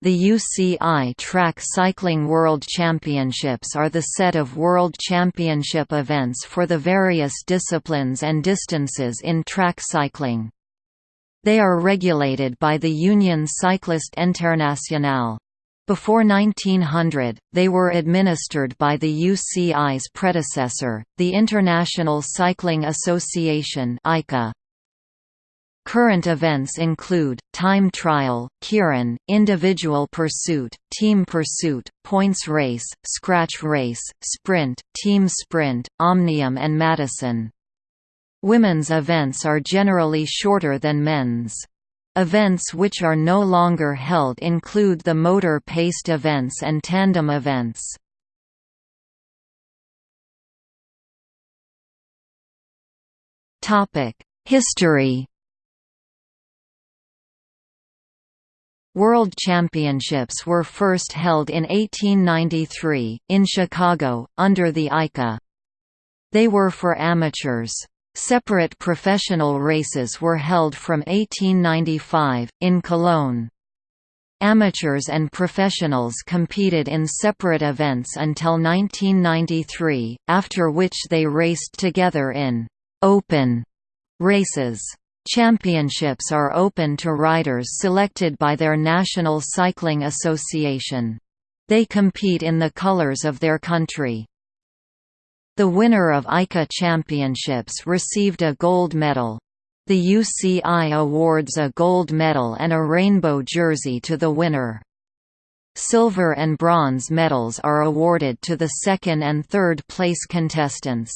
The UCI Track Cycling World Championships are the set of World Championship events for the various disciplines and distances in track cycling. They are regulated by the Union Cycliste Internationale. Before 1900, they were administered by the UCI's predecessor, the International Cycling Association (ICA). Current events include, time trial, keirin, individual pursuit, team pursuit, points race, scratch race, sprint, team sprint, omnium and Madison. Women's events are generally shorter than men's. Events which are no longer held include the motor-paced events and tandem events. History World Championships were first held in 1893, in Chicago, under the ICA. They were for amateurs. Separate professional races were held from 1895, in Cologne. Amateurs and professionals competed in separate events until 1993, after which they raced together in «open» races. Championships are open to riders selected by their National Cycling Association. They compete in the colors of their country. The winner of ICA championships received a gold medal. The UCI awards a gold medal and a rainbow jersey to the winner. Silver and bronze medals are awarded to the second and third place contestants.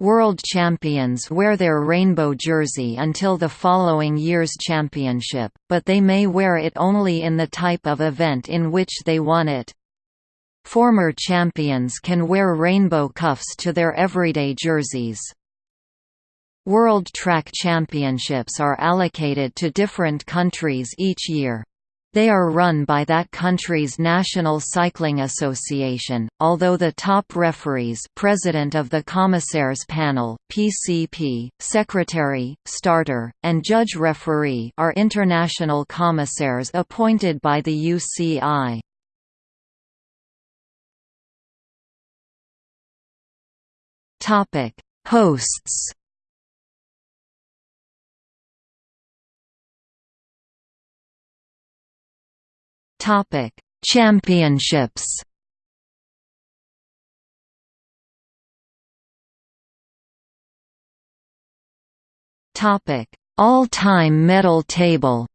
World champions wear their rainbow jersey until the following year's championship, but they may wear it only in the type of event in which they won it. Former champions can wear rainbow cuffs to their everyday jerseys. World Track Championships are allocated to different countries each year. They are run by that country's National Cycling Association, although the top referees President of the Commissaires Panel PCP, Secretary, Starter, and Judge Referee are international commissaires appointed by the UCI. Hosts Topic: Championships. Topic: All-time medal table.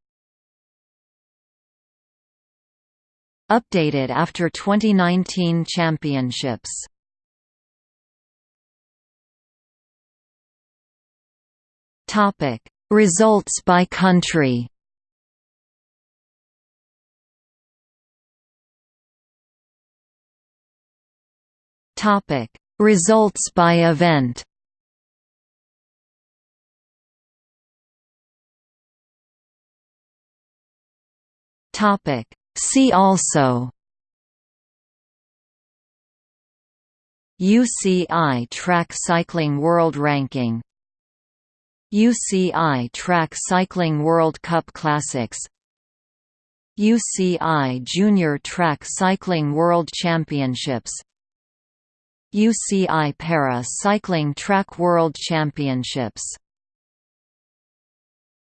Updated after 2019 championships. Topic: Results by country. Topic: Results by event. Topic: See also. UCI Track Cycling World Ranking. UCI Track Cycling World Cup Classics. UCI Junior Track Cycling World Championships UCI Para Cycling Track World Championships